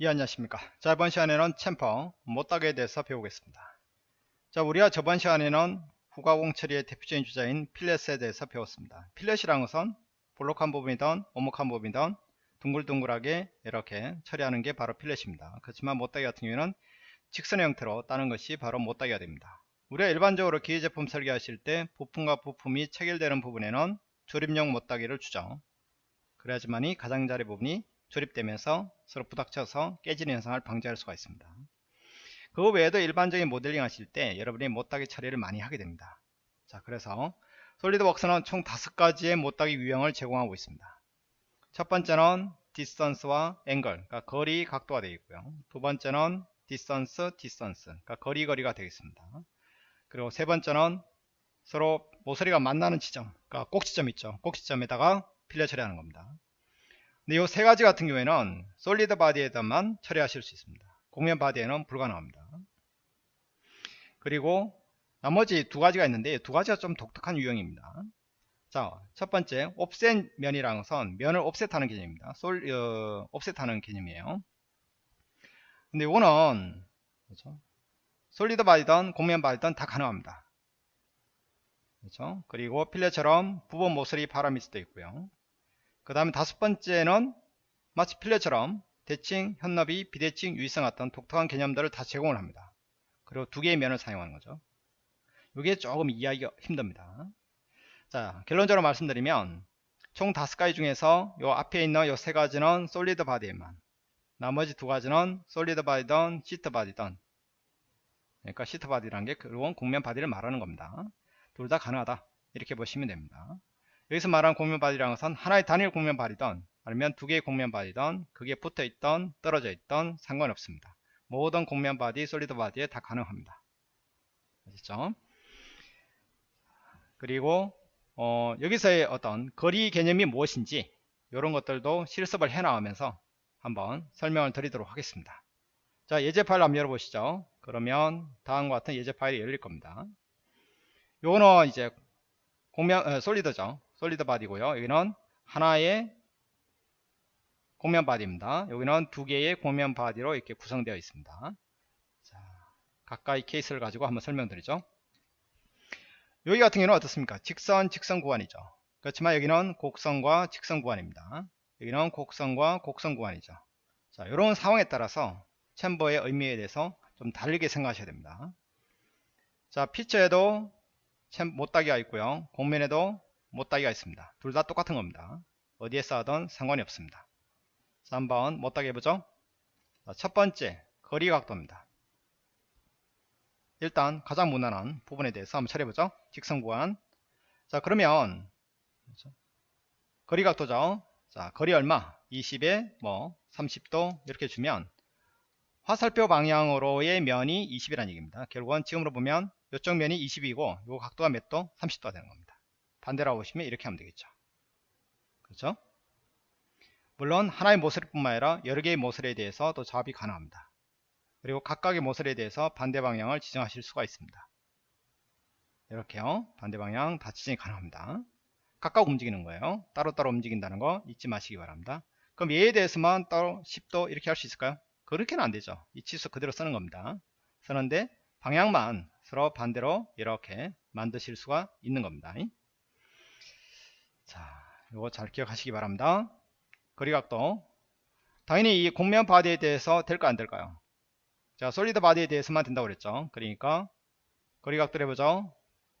예 안녕하십니까. 자 이번 시간에는 챔퍼 못따기에 대해서 배우겠습니다. 자 우리가 저번 시간에는 후가공 처리의 대표적인 주자인 필렛에 대해서 배웠습니다. 필렛이라는 것은 볼록한 부분이든 오목한 부분이든 둥글둥글하게 이렇게 처리하는 게 바로 필렛입니다. 그렇지만 못따기 같은 경우에는 직선의 형태로 따는 것이 바로 못따기가 됩니다. 우리가 일반적으로 기계 제품 설계하실 때 부품과 부품이 체결되는 부분에는 조립용 못따기를 주죠. 그래야지만이 가장자리 부분이 조립되면서 서로 부닥쳐서 깨지는 현상을 방지할 수가 있습니다. 그거 외에도 일반적인 모델링 하실 때 여러분이 모따기 처리를 많이 하게 됩니다. 자, 그래서 SolidWorks는 총 다섯 가지의 모따기 유형을 제공하고 있습니다. 첫 번째는 distance와 angle, 그러니까 거리 각도가 되어 있고요. 두 번째는 distance, distance, 그러니까 거리 거리가 되겠습니다. 그리고 세 번째는 서로 모서리가 만나는 지점, 그러니까 꼭지점 있죠. 꼭지점에다가 fillet 처리하는 겁니다. 근데 이 세 가지 같은 경우에는 solid body에다만 처리하실 수 있습니다. 곡면 body에는 불가능합니다. 그리고 나머지 두 가지가 있는데 두 가지가 좀 독특한 유형입니다. 자, 첫 번째 offset 면이라는 것은 면을 offset하는 개념입니다. 솔 어, offset하는 개념이에요. 근데 이거는 그렇죠? solid body든 곡면 body든 다 가능합니다. 그렇죠? 그리고 fillet처럼 부분 모서리 바람일 수도 있고요. 그 다음에 다섯 번째는 마치 fillet처럼 대칭, 현너비, 비대칭, 유의성 같은 독특한 개념들을 다 제공을 합니다. 그리고 두 개의 면을 사용하는 거죠. 이게 조금 이해하기가 힘듭니다. 자, 결론적으로 말씀드리면 총 다섯 가지 중에서 요 앞에 있는 요 세 가지는 solid body에만 나머지 두 가지는 solid body든 sheet body든 그러니까 sheet body라는 게 그런 곡면 body를 말하는 겁니다. 둘 다 가능하다 이렇게 보시면 됩니다. 여기서 말하는 곡면 body라는 것은 하나의 단일 곡면 body든 아니면 두 개의 곡면 body든 그게 붙어 있던 떨어져 있던 상관없습니다. 모든 곡면 body, solid body에 다 가능합니다. 아시죠? 그리고 어, 여기서의 어떤 거리 개념이 무엇인지 이런 것들도 실습을 해 나가면서 한번 설명을 드리도록 하겠습니다. 자 예제 파일 한번 열어보시죠. 그러면 다음과 같은 예제 파일이 열릴 겁니다. 요거는 이제 곡면 어, solid죠. solid body고요. 여기는 하나의 곡면 body입니다. 여기는 두 개의 곡면 body로 이렇게 구성되어 있습니다. 자, 각각의 케이스를 가지고 한번 설명드리죠. 여기 같은 경우는 어떻습니까? 직선, 직선 구간이죠. 그렇지만 여기는 곡선과 직선 구간입니다. 여기는 곡선과 곡선 구간이죠. 자, 이런 상황에 따라서 챔버의 의미에 대해서 좀 다르게 생각하셔야 됩니다. 자, 피처에도 챔 못따기가 있고요. 공면에도 못따기가 있습니다. 둘 다 똑같은 겁니다. 어디에 쌓아든 상관이 없습니다. 자, 한번 못따기 해보죠. 자, 첫 번째, 거리 각도입니다. 일단 가장 무난한 부분에 대해서 한번 처리해보죠. 직선 구간. 자, 그러면? 거리 각도죠. 자, 거리 얼마? 20에 뭐 30도 이렇게 주면 화살표 방향으로의 면이 20이라는 얘기입니다. 결국은 지금으로 보면 이쪽 면이 20이고 요 각도가 몇 도? 30도가 되는 겁니다. 반대로 보시면 이렇게 하면 되겠죠. 그렇죠? 물론 하나의 모서리뿐만 아니라 여러 개의 모서리에 대해서 또 작업이 가능합니다. 그리고 각각의 모서리에 대해서 반대 방향을 지정하실 수가 있습니다. 이렇게요. 반대 방향 다 지정이 가능합니다. 각각 움직이는 거예요. 따로따로 움직인다는 거 잊지 마시기 바랍니다. 그럼 얘에 대해서만 따로 10도 이렇게 할 수 있을까요? 그렇게는 안 되죠. 이 치수 그대로 쓰는 겁니다. 쓰는데 방향만 서로 반대로 이렇게 만드실 수가 있는 겁니다. 자, 이거 잘 기억하시기 바랍니다. 거리각도. 당연히 이 곡면 body에 대해서 될까 안 될까요? 자, solid body에 대해서만 된다고 그랬죠. 그러니까 거리각도 해보죠.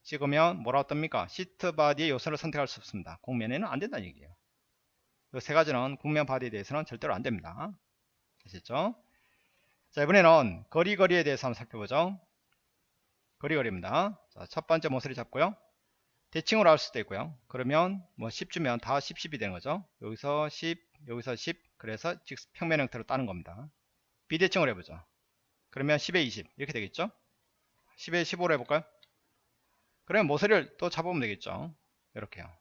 찍으면 뭐라고 뜹니까? sheet body의 요소를 선택할 수 없습니다. 곡면에는 안 된다는 얘기예요. 이 세 가지는 곡면 body에 대해서는 절대로 안 됩니다. 아셨죠? 자, 이번에는 거리 거리에 대해서 한번 살펴보죠. 거리 거리입니다. 자, 첫 번째 모서리 잡고요. 대칭으로 할 수도 있고요. 그러면 뭐 10주면 다 10, 10이 되는 거죠. 여기서 10, 여기서 10, 그래서 즉 평면 형태로 따는 겁니다. 비대칭으로 해보죠. 그러면 10에 20 이렇게 되겠죠. 10에 15로 해볼까요? 그러면 모서리를 또 잡으면 되겠죠. 이렇게요.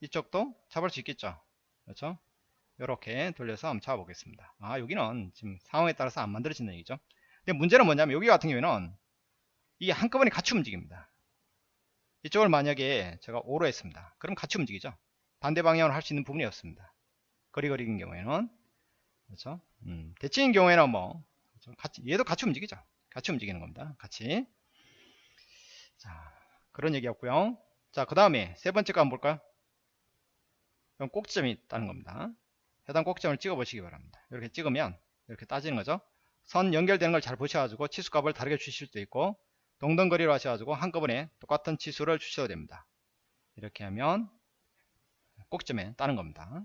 이쪽도 잡을 수 있겠죠. 그렇죠? 이렇게 돌려서 한번 잡아보겠습니다. 아 여기는 지금 상황에 따라서 안 만들어진다는 얘기죠. 근데 문제는 뭐냐면 여기 같은 경우에는 이게 한꺼번에 같이 움직입니다. 이쪽을 만약에 제가 5로 했습니다. 그럼 같이 움직이죠. 반대 방향으로 할 수 있는 부분이 없습니다. 거리 거리인 경우에는 그렇죠? 음, 대칭인 경우에는 뭐 그렇죠? 같이 얘도 같이 움직이죠. 같이 움직이는 겁니다. 같이. 자, 그런 얘기였고요. 자, 그 다음에 세 번째 거 한번 볼까요? 그럼 꼭지점이 있다는 겁니다. 해당 꼭지점을 찍어 보시기 바랍니다. 이렇게 찍으면 이렇게 따지는 거죠. 선 연결되는 걸 잘 보셔가지고 치수값을 다르게 주실 수도 있고 동등거리로 하셔가지고 한꺼번에 똑같은 치수를 주셔도 됩니다. 이렇게 하면 꼭지점에 따는 겁니다.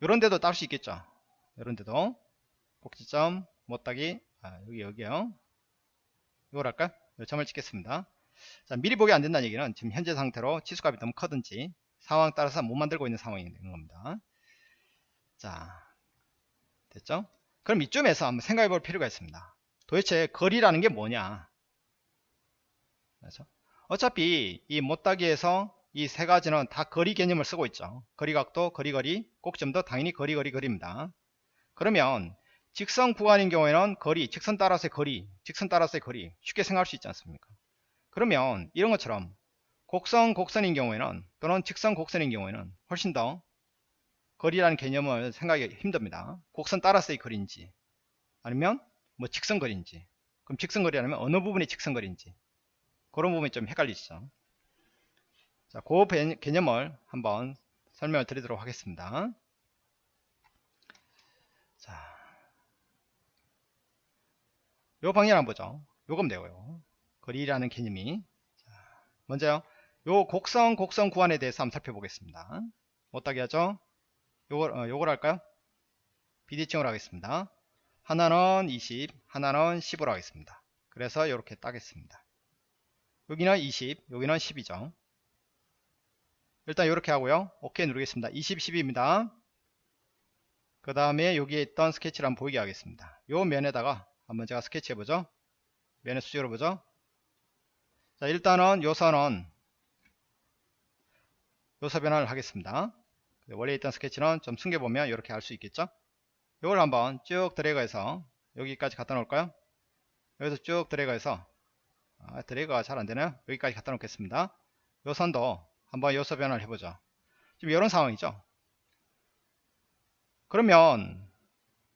이런 데도 딸수 있겠죠. 이런 데도 꼭지점 못 따기 아, 여기 여기요. 이걸 할까? 점을 찍겠습니다. 자, 미리 보기 안 된다는 얘기는 지금 현재 상태로 치수값이 너무 커든지 상황 따라서 못 만들고 있는 상황이 되는 겁니다. 자, 됐죠? 그럼 이쯤에서 한번 생각해 볼 필요가 있습니다. 도대체 거리라는 게 뭐냐? 그렇죠? 어차피 이 못따기에서 이 세 가지는 다 거리 개념을 쓰고 있죠. 거리각도, 거리거리, 꼭점도 당연히 거리거리 거리입니다. 그러면 직선 구간인 경우에는 거리, 직선 따라서의 거리, 직선 따라서의 거리 쉽게 생각할 수 있지 않습니까? 그러면 이런 것처럼 곡선, 곡선인 경우에는 또는 직선, 곡선인 경우에는 훨씬 더 거리라는 개념을 생각하기 힘듭니다. 곡선 따라서의 거리인지 아니면 뭐 직선거리인지 그럼 직선거리라면 어느 부분이 직선거리인지 그런 부분이 좀 헷갈리시죠. 자, 그 개념을 한번 설명을 드리도록 하겠습니다. 자, 요 방향 한번 보죠. 요금 되고요. 거리라는 개념이. 자, 먼저요. 요 곡선, 곡선 구간에 대해서 한번 살펴보겠습니다. 어떻게 하죠? 요걸, 어, 요걸 할까요? 비대칭으로 하겠습니다. 하나는 20, 하나는 10으로 하겠습니다. 그래서 이렇게 따겠습니다. 여기는 20, 여기는 10이죠. 일단 이렇게 하고요. 오케이 누르겠습니다. 20, 10입니다. 그 다음에 여기에 있던 스케치를 한번 보이게 하겠습니다. 요 면에다가 한번 제가 스케치 해보죠. 면에 수직으로 보죠. 자 일단은 요 선은 변화를 하겠습니다. 원래 있던 스케치는 좀 숨겨보면 이렇게 알 수 있겠죠. 이걸 한번 쭉 드래그해서 여기까지 갖다 놓을까요? 여기서 쭉 드래그해서 아, 드래그가 잘 안되네요. 여기까지 갖다 놓겠습니다. 요 선도 한번 요소 변화를 해보죠. 지금 이런 상황이죠. 그러면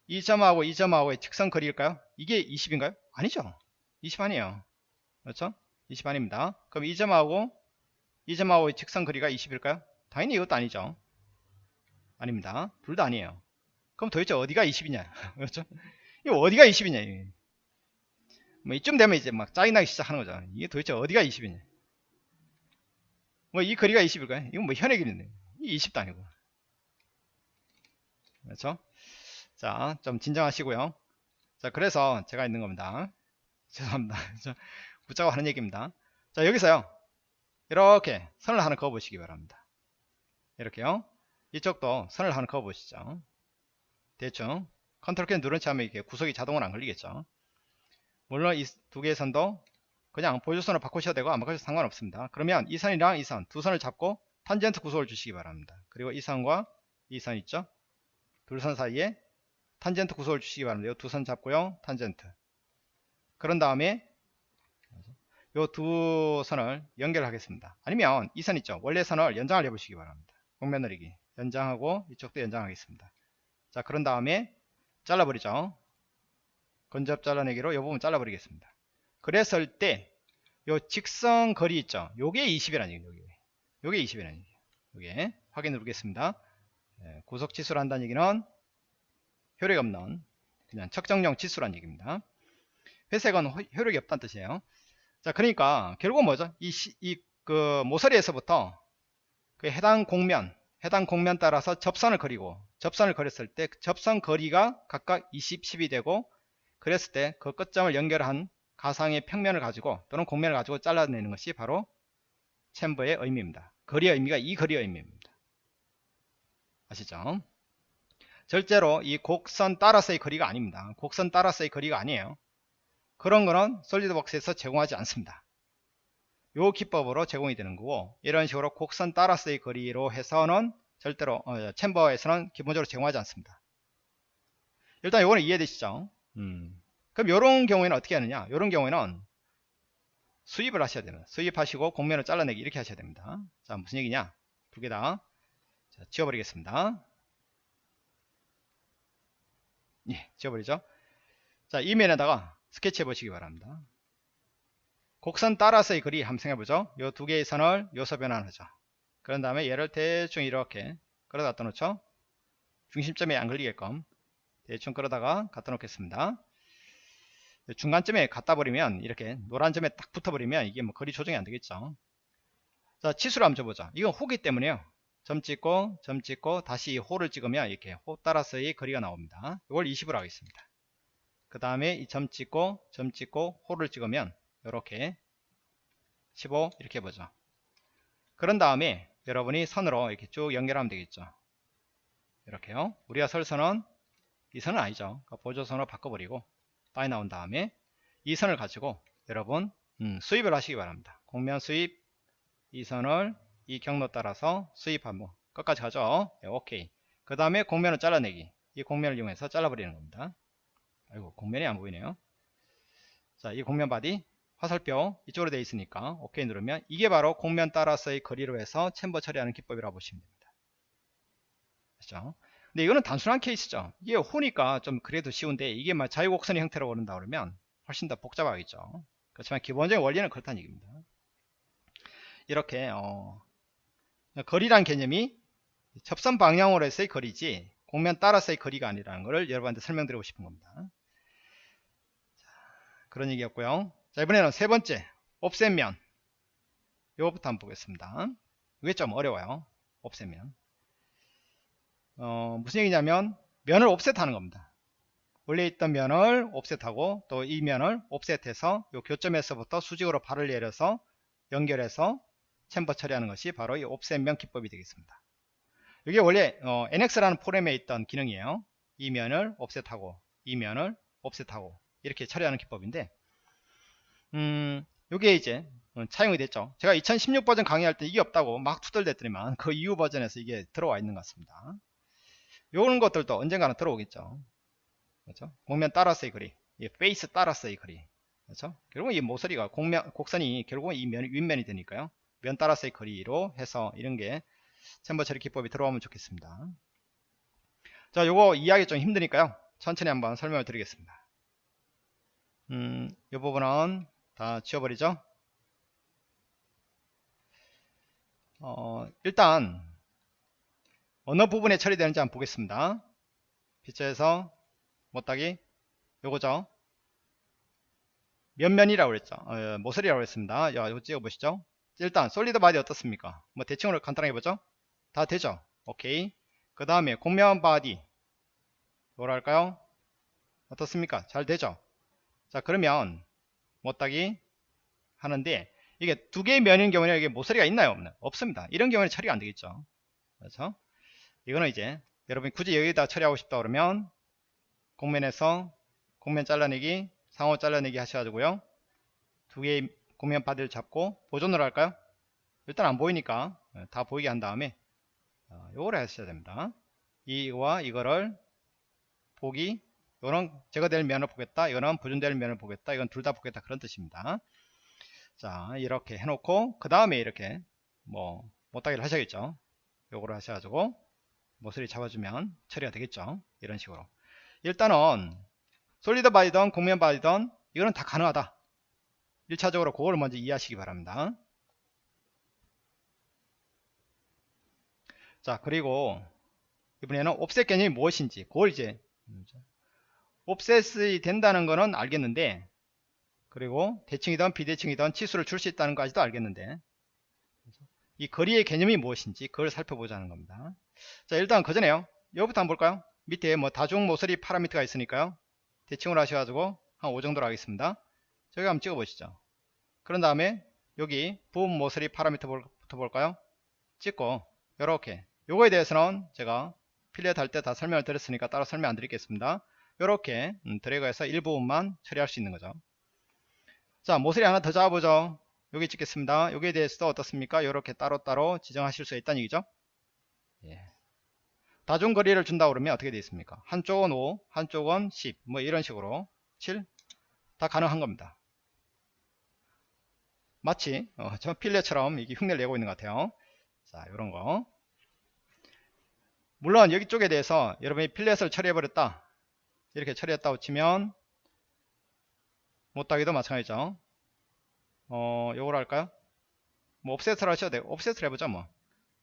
이 점하고 이 점하고의 직선 거리일까요? 이게 20인가요? 아니죠. 20 아니에요. 그렇죠? 20 아닙니다. 그럼 이 점하고 이 점하고의 직선 거리가 20일까요? 당연히 이것도 아니죠. 아닙니다. 둘 다 아니에요. 그럼 도대체 어디가 20이냐? 그렇죠? 이거 어디가 20이냐? 뭐 이쯤 되면 이제 막 짜증나기 시작하는 거죠. 이게 도대체 어디가 20이냐? 뭐 이 거리가 20일까요? 이건 뭐 현의 길인데. 이 20도 아니고. 그렇죠? 자, 좀 진정하시고요. 자, 그래서 제가 있는 겁니다. 죄송합니다. 붙자고 하는 얘기입니다. 자, 여기서요. 이렇게 선을 하나 그어 보시기 바랍니다. 이렇게요. 이쪽도 선을 하나 그어 보시죠. 대충 컨트롤 키 누른 채 하면 이게 구석이 자동으로 안 걸리겠죠. 물론 이 두 개의 선도 그냥 보조선을 바꾸셔도 되고 안 바꾸셔도 상관없습니다. 그러면 이 선이랑 이 선 두 선을 잡고 탄젠트 구속을 주시기 바랍니다. 그리고 이 선과 이 선 있죠. 둘 선 사이에 탄젠트 구속을 주시기 바랍니다. 이 두 선 잡고요. 탄젠트. 그런 다음에 이 두 선을 연결하겠습니다. 아니면 이 선 있죠. 원래 선을 연장을 해보시기 바랍니다. 곡면 느리기 연장하고 이쪽도 연장하겠습니다. 자 그런 다음에 잘라버리죠. 건접 잘라내기로 이 부분 잘라버리겠습니다. 그랬을 때 요 직선 거리 있죠? 요게 20이라는 얘기예요 요게, 요게 20이라는 얘기예요 요게 확인 누르겠습니다. 네, 구속 치수를 한다는 얘기는 효력이 없는 그냥 측정용 치수란 얘기입니다. 회색은 효력이 없다는 뜻이에요. 자 그러니까 결국은 뭐죠? 이, 이 그 모서리에서부터 그 해당 공면 해당 공면 따라서 접선을 그리고 접선을 그렸을 때 접선 거리가 각각 20, 10이 되고 그랬을 때 그 끝점을 연결한 가상의 평면을 가지고 또는 공면을 가지고 잘라내는 것이 바로 챔버의 의미입니다. 거리의 의미가 이 거리의 의미입니다. 아시죠? 절대로 이 곡선 따라서의 거리가 아닙니다. 곡선 따라서의 거리가 아니에요. 그런 거는 솔리드웍스에서 제공하지 않습니다. 요 기법으로 제공이 되는 거고 이런 식으로 곡선 따라서의 거리로 해서는 절대로 어, 챔버에서는 기본적으로 제공하지 않습니다. 일단 요거는 이해되시죠? 음. 그럼 이런 경우에는 어떻게 하느냐? 이런 경우에는 수입을 하셔야 됩니다. 수입하시고 공면을 잘라내기 이렇게 하셔야 됩니다. 자 무슨 얘기냐? 두 개 다 지워버리겠습니다. 예, 지워버리죠. 자, 이 면에다가 스케치 해보시기 바랍니다. 곡선 따라서의 한번 생각해보죠. 요 두 개의 선을 요소 변환하죠. 그런 다음에 얘를 대충 이렇게 끌어다 놓죠. 중심점에 안 걸리게끔 대충 끌어다가 갖다 놓겠습니다. 중간점에 갖다 버리면 이렇게 노란 점에 딱 붙어 버리면 이게 뭐 거리 조정이 안 되겠죠. 자, 치수를 한번 줘보자. 이건 호기 때문에요. 점 찍고 점 찍고 다시 이 호를 찍으면 이렇게 호 따라서의 거리가 나옵니다. 이걸 20으로 하겠습니다. 그 다음에 이 점 찍고 점 찍고 호를 찍으면 이렇게 15 이렇게 보죠. 그런 다음에 여러분이 선으로 이렇게 쭉 연결하면 되겠죠. 이렇게요. 우리가 설 선은 이 선은 아니죠. 그러니까 보조선으로 바꿔버리고 빠이 나온 다음에 이 선을 가지고 여러분 음, 수입을 하시기 바랍니다. 공면 수입 이 선을 이 경로 따라서 수입하면 끝까지 가죠. 네, 오케이. 그 다음에 곡면을 잘라내기. 이 곡면을 이용해서 잘라버리는 겁니다. 아이고 곡면이 안 보이네요. 자, 이 곡면 body 화살표 이쪽으로 되어 있으니까 오케이 누르면 이게 바로 곡면 따라서의 거리로 해서 chamfer 처리하는 기법이라고 보시면 됩니다. 그렇죠? 근데 이거는 단순한 케이스죠. 이게 호니까 좀 그래도 쉬운데 이게 막 자유곡선의 형태로 오른다 그러면 훨씬 더 복잡하겠죠. 그렇지만 기본적인 원리는 그렇다는 얘기입니다. 이렇게 어, 거리란 개념이 접선 방향으로서의 거리지 공면 따라서의 거리가 아니라는 것을 여러분한테 설명드리고 싶은 겁니다. 그런 얘기였고요. 자 이번에는 세 번째 옵셋면 이거부터 한번 보겠습니다. 이게 좀 어려워요. 옵셋면 어, 무슨 얘기냐면 면을 옵셋하는 겁니다. 원래 있던 면을 옵셋하고 또 이 면을 옵셋해서 이 교점에서부터 수직으로 발을 내려서 연결해서 chamfer 처리하는 것이 바로 이 offset면 기법이 되겠습니다. 이게 원래 어, NX라는 프로그램에 있던 기능이에요. 이 면을 offset하고 이 면을 offset하고 이렇게 처리하는 기법인데 음, 요게 이제 어, 차용이 됐죠. 제가 2016 버전 강의할 때 이게 없다고 막 투덜댔더니만 그 이후 버전에서 이게 들어와 있는 것 같습니다. 요런 것들도 언젠가는 들어오겠죠. 그렇죠? 곡면 따라서의 거리, 이 face 따라서의 거리. 그렇죠? 결국은 이 모서리가 공면, 곡선이 결국은 이 면, 윗면이 되니까요. 면 따라서의 거리로 해서 이런 게 챔버 처리 기법이 들어오면 좋겠습니다. 자, 요거 이해하기 좀 힘드니까요. 천천히 한번 설명을 드리겠습니다. 음, 이 부분은 다 지워버리죠. 어, 일단 어느 부분에 처리되는지 한번 보겠습니다. 피처에서 못하기 요거죠. 몇면이라고 그랬죠. 어, 모서리라고 했습니다. 야, 이거 찍어보시죠. 일단 solid body 어떻습니까? 뭐 대칭으로 간단하게 보죠. 다 되죠. 오케이. 그 다음에 곡면 body 뭐랄까요? 어떻습니까? 잘 되죠. 자 그러면 모따기 하는데 이게 두 개의 면인 경우는 이게 모서리가 있나요? 없나요? 없습니다. 이런 경우는 처리가 안 되겠죠. 그렇죠? 이거는 이제 여러분이 굳이 여기다 처리하고 싶다 그러면 공면에서 공면 잘라내기 상호 잘라내기 하셔가지고요 두 개의 공면 바디를 잡고 보존을 할까요 일단 안 보이니까 예, 다 보이게 한 다음에 어, 요거를 하셔야 됩니다 이거와 이거를 보기 이거는 제거될 면을 보겠다 이거는 보존될 면을 보겠다 이건 둘 다 보겠다 그런 뜻입니다. 자 이렇게 해놓고 그 다음에 이렇게 뭐 못하기를 하셔야겠죠. 요거를 하셔가지고 모서리 잡아주면 처리가 되겠죠. 이런 식으로. 일단은 솔리드 바이던 공면 바이던 이거는 다 가능하다. 1차적으로 그걸 먼저 이해하시기 바랍니다. 자 그리고 이번에는 옵셋 개념이 무엇인지 그걸 이제 옵셋이 된다는 거는 알겠는데 그리고 대칭이든 비대칭이든 치수를 줄 수 있다는 것까지도 알겠는데. 이 거리의 개념이 무엇인지 그걸 살펴보자는 겁니다. 자 일단 그전에요. 여기부터 한번 볼까요? 밑에 뭐 다중 모서리 파라미터가 있으니까요. 대칭으로 하셔가지고 한 5 정도로 하겠습니다. 저기 한번 찍어 보시죠. 그런 다음에 여기 부분 모서리 파라미터부터 볼까요? 찍고 이렇게. 요거에 대해서는 제가 필렛 할 때 다 설명을 드렸으니까 따로 설명 안 드리겠습니다 이렇게 음, 드래그해서 일부분만 처리할 수 있는 거죠. 자 모서리 하나 더 잡아보죠. 여기 찍겠습니다. 여기에 대해서도 어떻습니까? 이렇게 따로따로 지정하실 수 있다는 얘기죠? 예. 다중거리를 준다 그러면 어떻게 되어 있습니까? 한쪽은 5 한쪽은 10 뭐 이런 식으로 7 다 가능한 겁니다. 마치 어, 저 필레처럼 이게 흉내를 내고 있는 것 같아요. 자 이런 거. 물론 여기 쪽에 대해서 여러분이 필렛을 처리해 버렸다 이렇게 처리했다고 치면 못하기도 마찬가지죠. 어 요걸 할까요? 뭐 옵셋을 하셔도 돼요. 옵셋을 해보자 뭐.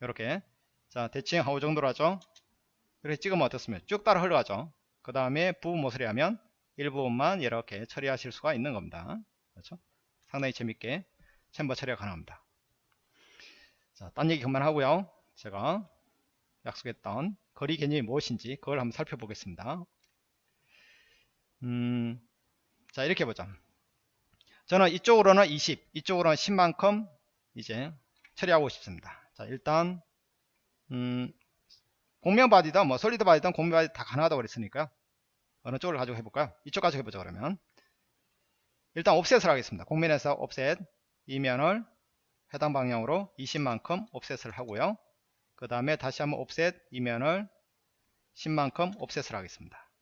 이렇게. 자 대칭 하고 정도로 하죠. 이렇게 찍으면 어떻습니까? 쭉 따라 흘러가죠. 그 다음에 부분 모서리 하면 일부분만 이렇게 처리하실 수가 있는 겁니다. 그렇죠? 상당히 재밌게 챔버 처리가 가능합니다. 자, 딴 얘기 그만 하고요. 제가 약속했던 거리 개념이 무엇인지 그걸 한번 살펴보겠습니다 음, 자 이렇게 보자. 저는 이쪽으로는 20 이쪽으로는 10만큼 이제 처리하고 싶습니다. 자 일단 음, 곡면 body든 뭐 solid body든 곡면 body 다 가능하다고 그랬으니까요. 어느 쪽을 가지고 해볼까요? 이쪽 가지고 해보자 그러면. 일단 옵셋을 하겠습니다. 공면에서 옵셋 이면을 해당 방향으로 20만큼 옵셋을 하고요. 그 다음에 다시 한번 옵셋 이면을 10만큼 옵셋을 하겠습니다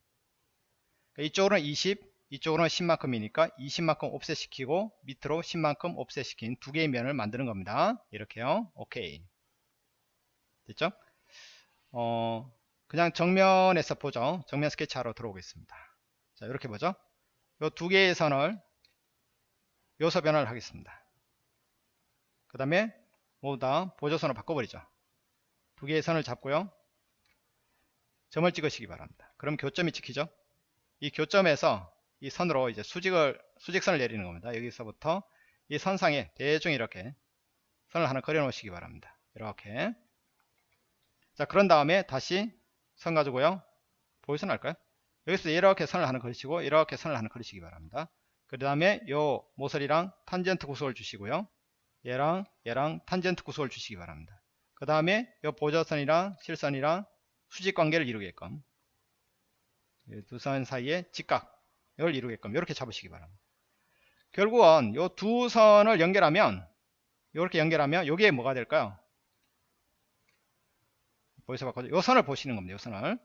이쪽으로는 20 이쪽으로는 10만큼이니까 20만큼 옵셋 시키고 밑으로 10만큼 옵셋 시킨 두 개의 면을 만드는 겁니다. 이렇게요. 오케이. 됐죠? 어 그냥 정면에서 보죠. 정면 스케치하러 들어오겠습니다. 자 이렇게 보죠. 요 두 개의 선을 요소 변화를 하겠습니다. 그 다음에 모두 다 보조선을 바꿔버리죠. 두 개의 선을 잡고요. 점을 찍으시기 바랍니다. 그럼 교점이 찍히죠 이 교점에서 이 선으로 이제 수직을 수직선을 내리는 겁니다. 여기서부터 이 선상에 대충 이렇게 선을 하나 그려 놓으시기 바랍니다. 이렇게 자 그런 다음에 다시 선 가지고요 보이선 할까요? 여기서 이렇게 선을 하나 그리시고 이렇게 선을 하나 그리시기 바랍니다. 그 다음에 요 모서리랑 탄젠트 구속을 주시고요 얘랑 얘랑 탄젠트 구속을 주시기 바랍니다. 그 다음에 요 보조선이랑 실선이랑 수직 관계를 이루게끔 두 선 사이에 직각 이걸 이루게끔 이렇게 잡으시기 바랍니다. 결국은 이 두 선을 연결하면 이렇게 연결하면 여기에 뭐가 될까요? 보여서 봤거든요. 이 선을 보시는 겁니다. 이 선을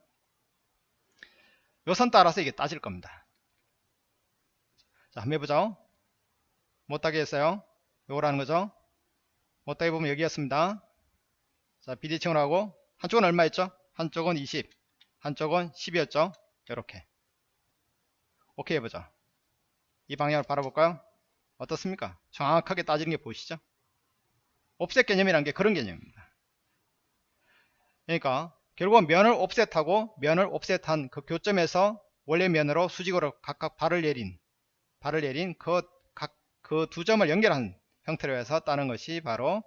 이 선 따라서 이게 따질 겁니다. 자, 한번 해보죠. 못하게 했어요. 요거라는 거죠. 못하게 보면 여기였습니다. 자, 비대칭을 하고 한쪽은 얼마였죠? 한쪽은 20, 한쪽은 10이었죠. 이렇게. 오케이 해보자. 이 방향을 바라볼까요? 어떻습니까? 정확하게 따지는 게 보이시죠? 옵셋 개념이란 게 그런 개념입니다. 그러니까 결국은 면을 옵셋하고 면을 옵셋한 그 교점에서 원래 면으로 수직으로 각각 발을 내린 발을 내린 그 각 그 두 점을 연결한 형태로 해서 따는 것이 바로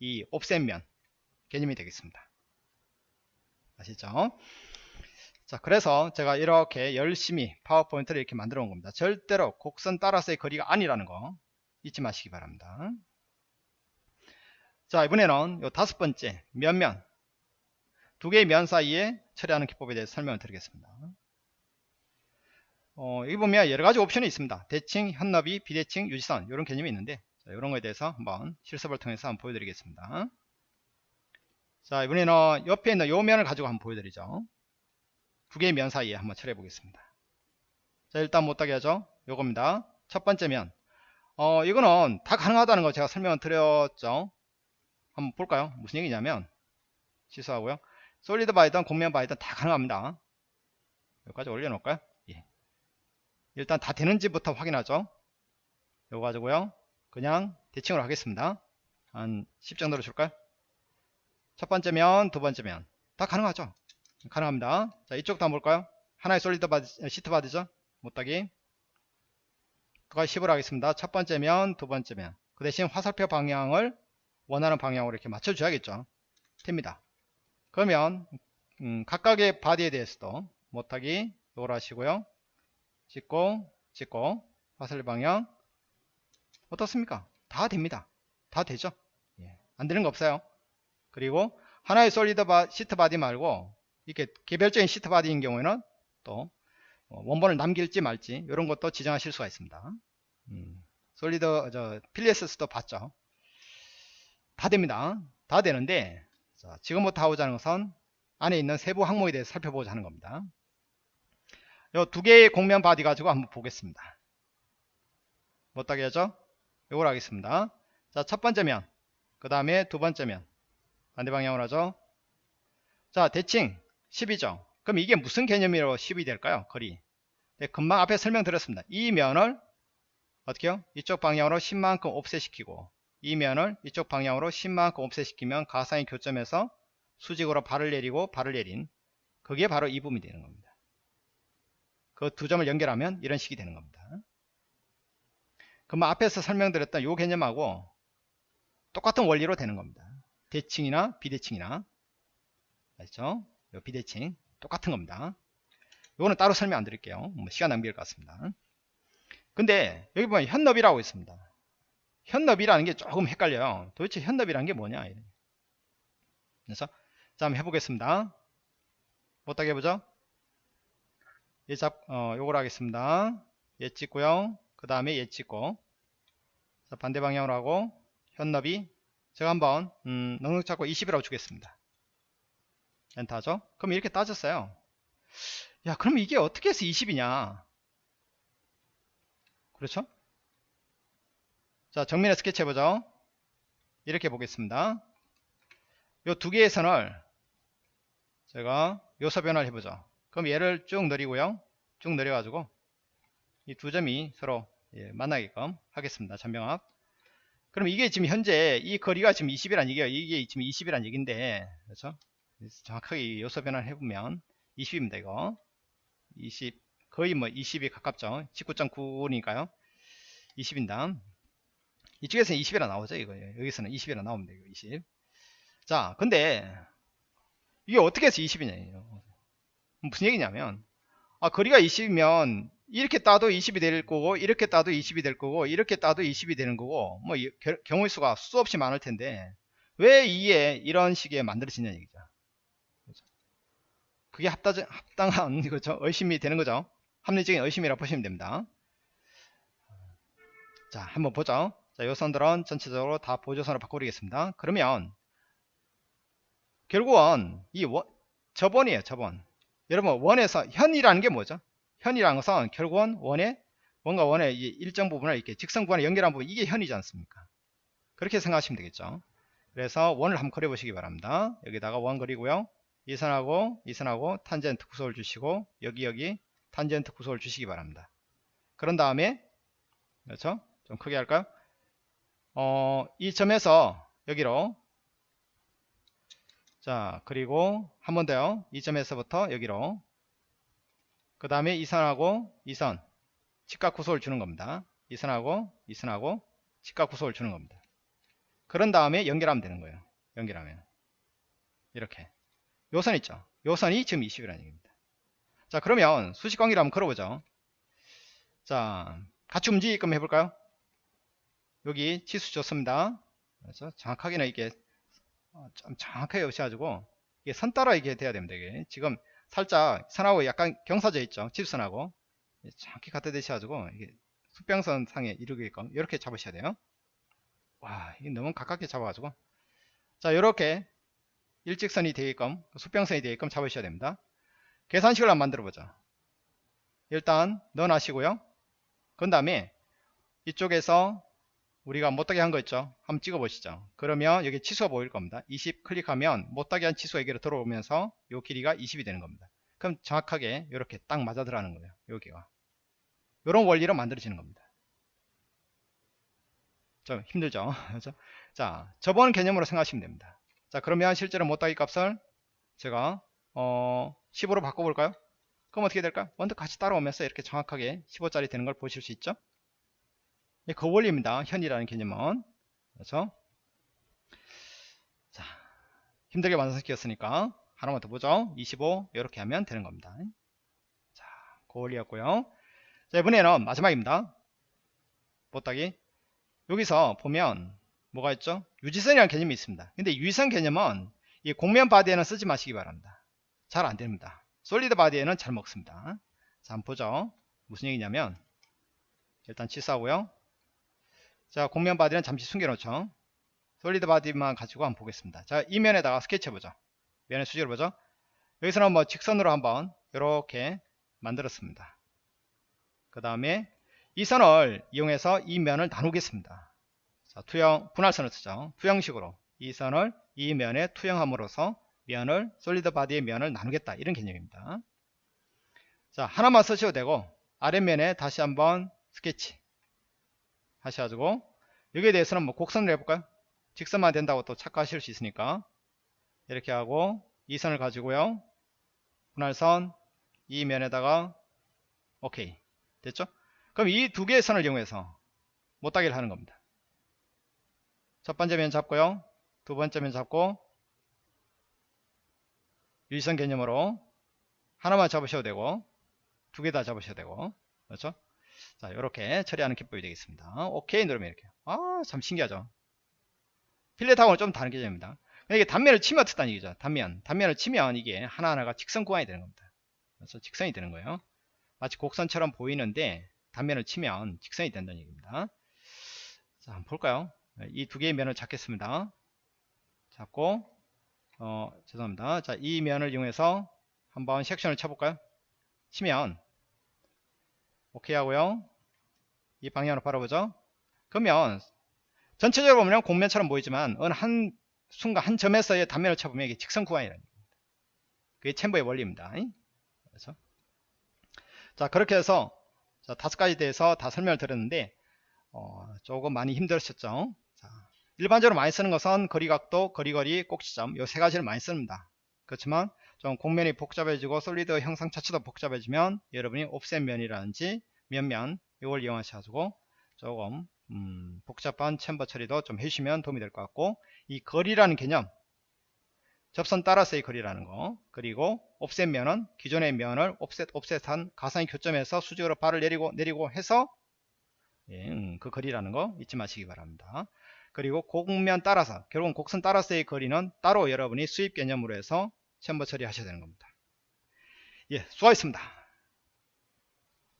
이 옵셋면 개념이 되겠습니다. 아시죠 자 그래서 제가 이렇게 열심히 파워포인트를 이렇게 만들어 온 겁니다. 절대로 곡선 따라서의 거리가 아니라는 거 잊지 마시기 바랍니다. 자 이번에는 요 다섯 번째 면면. 두 개의 면 사이에 처리하는 기법에 대해서 설명을 드리겠습니다. 어, 여기 보면 여러 가지 옵션이 있습니다. 대칭, 현너비, 비대칭, 유지선 이런 개념이 있는데 자, 이런 거에 대해서 한번 실습을 통해서 한번 보여드리겠습니다. 자 이번에는 옆에 있는 요 면을 가지고 한번 보여드리죠 두 개의 면 사이에 한번 처리해 보겠습니다. 자 일단 못하게 하죠. 요겁니다. 첫 번째 면. 어 이거는 다 가능하다는 거 제가 설명을 드렸죠. 한번 볼까요? 무슨 얘기냐면 취소하고요. 솔리드 바이든 공면 바이든 다 가능합니다. 여기까지 올려놓을까요? 예. 일단 다 되는지부터 확인하죠. 요거 가지고요. 그냥 대칭으로 하겠습니다. 한 10 정도로 줄까요? 첫 번째 면, 두 번째 면. 다 가능하죠. 가능합니다. 자, 이쪽도 한번 볼까요? 하나의 solid body, sheet body죠? 모따기. 그까지 10을 하겠습니다. 첫 번째 면, 두 번째 면. 그 대신 화살표 방향을 원하는 방향으로 이렇게 맞춰줘야겠죠. 됩니다. 그러면, 음, 각각의 body에 대해서도 모따기, 이걸 하시고요. 찍고, 찍고, 화살표 방향. 어떻습니까? 다 됩니다. 다 되죠? 예. 안 되는 거 없어요. 그리고 하나의 solid 바, sheet body 말고 이렇게 개별적인 sheet body인 경우에는 또 어, 원본을 남길지 말지 이런 것도 지정하실 수가 있습니다. 음, solid 저 fillet에서도 봤죠. 다 됩니다. 다 되는데 자, 지금부터 하고자 하는 것은 안에 있는 세부 항목에 대해서 살펴보자 하는 겁니다. 이 두 개의 곡면 body 가지고 한번 보겠습니다. 못하게 하죠? 이걸 하겠습니다. 자, 첫 번째 면, 그 다음에 두 번째 면, 반대 방향으로 하죠. 자, 대칭, 10이죠. 그럼 이게 무슨 개념으로 10이 될까요? 거리. 네, 금방 앞에 설명드렸습니다. 이 면을 어떻게요? 이쪽 방향으로 10만큼 옵셋시키고 이 면을 이쪽 방향으로 10만큼 옵셋시키면 가상의 교점에서 수직으로 발을 내리고 발을 내린 그게 바로 이 부분이 되는 겁니다. 그 두 점을 연결하면 이런 식이 되는 겁니다. 그러면 앞에서 설명드렸던 이 개념하고 똑같은 원리로 되는 겁니다. 대칭이나 비대칭이나 알죠? 요 비대칭 똑같은 겁니다. 이거는 따로 설명 안 드릴게요. 뭐 시간 낭비일 것 같습니다. 근데 여기 보면 현너비라고 있습니다. 현너비라는 게 조금 헷갈려요. 도대체 현너비라는 게 뭐냐? 그래서 자 한번 해보겠습니다. 어떻게 해보죠? 얘 잡, 어, 요걸 하겠습니다. 얘 찍고요. 그 다음에 얘 찍고 자, 반대 방향으로 하고 현너비 제가 한번 음, 넉넉 잡고 20이라고 주겠습니다. 엔터죠? 그럼 이렇게 따졌어요. 야 그럼 이게 어떻게 해서 20이냐 그렇죠? 자 정면에 스케치 해보죠. 이렇게 보겠습니다. 요 두 개의 선을 제가 요소 변화를 해보죠. 그럼 얘를 쭉 내리고요. 쭉 내려가지고 이 두 점이 서로 예, 만나게끔 하겠습니다. 전병합. 그럼 이게 지금 현재 이 거리가 지금 20이란 얘기예요. 이게 지금 20이란 얘기인데 그렇죠? 정확하게 요소 변화를 해보면 20입니다. 이거 20 거의 뭐 20이 가깝죠. 19.9니까요. 20인당 이쪽에서는 20이라 나오죠. 이거 여기서는 20이라 나옵니다. 이거 20. 자, 근데 이게 어떻게 해서 20이냐? 무슨 얘기냐면 아 거리가 20이면 이렇게 따도 20이 될 거고 이렇게 따도 20이 될 거고 이렇게 따도 20이 되는 거고 뭐 경우의 수가 수없이 많을 텐데 왜 이에 이런 식의 만들어지냐 얘기죠. 그게 합당, 합당한 그렇죠? 의심이 되는 거죠. 합리적인 의심이라고 보시면 됩니다. 자 한번 보죠. 자, 요 선들은 전체적으로 다 보조선으로 바꾸겠습니다. 그러면 결국은 이 원, 저번이에요. 저번. 여러분 원에서 현이라는 게 뭐죠? 현이라는 것은 결국은 원의 뭔가 원의 일정 부분을 이렇게 직선 구간에 연결한 부분 이게 현이지 않습니까? 그렇게 생각하시면 되겠죠. 그래서 원을 한번 그려보시기 바랍니다. 여기다가 원 그리고요. 이 선하고 이 선하고 탄젠트 구속을 주시고 여기 여기 탄젠트 구속을 주시기 바랍니다. 그런 다음에 그렇죠? 좀 크게 할까요? 어, 이 점에서 여기로 자 그리고 한 번 더요. 이 점에서부터 여기로 그 다음에 이 선하고 이선 직각 구속을 주는 겁니다. 이 선하고 이 선하고 직각 구속을 주는 겁니다. 그런 다음에 연결하면 되는 거예요. 연결하면 이렇게 요선 있죠. 요 선이 지금 20이라는 얘기입니다. 자 그러면 수직관계를 한번 걸어보죠. 자 같이 움직이게끔 해볼까요? 여기 치수 좋습니다. 그래서 정확하게는 이게 어, 좀 정확하게 오셔가지고 이게 선 따라 이게 돼야 됩니다. 이게 지금 살짝 선하고 약간 경사져 있죠. 치수선하고 정확히 갖다 대셔가지고 이게 수평선 상에 이루게끔 이렇게 잡으셔야 돼요. 와 이게 너무 가깝게 잡아가지고 자 이렇게 일직선이 되게끔 수평선이 되게끔 잡으셔야 됩니다. 계산식을 한번 만들어 보자. 일단 넣어놔시고요. 그 다음에 이쪽에서 우리가 못하게 한 거 있죠? 한번 찍어 보시죠. 그러면 여기 치수가 보일 겁니다. 20 클릭하면 못하게 한 치수가 여기로 들어오면서 이 길이가 20이 되는 겁니다. 그럼 정확하게 이렇게 딱 맞아 들어가는 거예요. 여기가 이런 원리로 만들어지는 겁니다. 좀 힘들죠? 그렇죠? 자 저번 개념으로 생각하시면 됩니다 자 그러면 실제로 못하기 값을 제가 어 15로 바꿔볼까요 그럼 어떻게 될까요 원도 같이 따라오면서 이렇게 정확하게 15짜리 되는 걸 보실 수 있죠 그 원리입니다. 현이라는 개념은. 그렇죠? 자, 힘들게 완성시켰으니까 하나만 더 보죠. 25 이렇게 하면 되는 겁니다. 자, 그 원리였고요. 자, 이번에는 마지막입니다. 보따기. 여기서 보면 뭐가 있죠? 유지선이라는 개념이 있습니다. 근데 유지선 개념은 이 공면 바디에는 쓰지 마시기 바랍니다. 잘 안됩니다. 솔리드 바디에는 잘 먹습니다. 자, 한번 보죠. 무슨 얘기냐면 일단 치수하고요. 자 곡면 body는 잠시 숨겨놓죠 solid body만 가지고 한번 보겠습니다 자 이 면에다가 스케치 해보죠 면의 수직을 보죠 여기서는 뭐 직선으로 한번 이렇게 만들었습니다 그 다음에 이 선을 이용해서 이 면을 나누겠습니다 자 투영 분할선을 쓰죠 투영식으로 이 선을 이 면에 투영함으로써 면을 solid body의 면을 나누겠다. 이런 개념입니다. 자 하나만 쓰셔도 되고 아랫면에 다시 한번 스케치 하셔가지고 여기에 대해서는 뭐 곡선을 해볼까요? 직선만 된다고 또 착각하실 수 있으니까 이렇게 하고 이 선을 가지고요. 분할선 이 면에다가 오케이. 됐죠? 그럼 이 두 개의 선을 이용해서 못 따기를 하는 겁니다 첫 번째 면 잡고요. 두 번째 면 잡고 유지선 개념으로 하나만 잡으셔도 되고 두 개 다 잡으셔도 되고. 그렇죠? 자 이렇게 처리하는 기법이 되겠습니다. 오케이 누르면 이렇게. 아 참 신기하죠? 필렛하고는 좀 다른 개념입니다. 이게 단면을 치면 어떻다는 얘기죠? 단면. 단면을 치면 이게 하나하나가 직선 구간이 되는 겁니다. 그래서 직선이 되는 거예요. 마치 곡선처럼 보이는데 단면을 치면 직선이 된다는 얘기입니다. 자 한번 볼까요 이 두 개의 면을 잡겠습니다. 잡고 어 죄송합니다. 자 이 면을 이용해서 한번 섹션을 쳐볼까요? 치면 오케이 하고요. 이 방향으로 바라보죠. 그러면 전체적으로 보면 공면처럼 보이지만 어느 한 순간 한 점에서의 단면을 쳐보면 이게 직선 구간이라는 겁니다. 그게 챔버의 원리입니다. 그래서. 자 그렇게 해서 자, 다섯 가지 대해서 다 설명을 드렸는데 어, 조금 많이 힘들으셨죠. 자, 일반적으로 많이 쓰는 것은 거리각도 거리거리 꼭지점 이 세 가지를 많이 씁니다. 그렇지만 좀 공면이 복잡해지고 솔리드 형상 자체도 복잡해지면 여러분이 옵셋 면이라든지 면면 이걸 이용하셔가지고 조금 음, 복잡한 챔버 처리도 좀 해주시면 도움이 될 것 같고 이 거리라는 개념 접선 따라서의 거리라는 거 그리고 옵셋 면은 기존의 면을 옵셋 옵셋한 가상의 교점에서 수직으로 발을 내리고 내리고 해서 예, 음, 그 거리라는 거 잊지 마시기 바랍니다 그리고 곡면 따라서 결국은 곡선 따라서의 거리는 따로 여러분이 수입 개념으로 해서 챔버 처리하셔야 되는 겁니다. 예 수고하셨습니다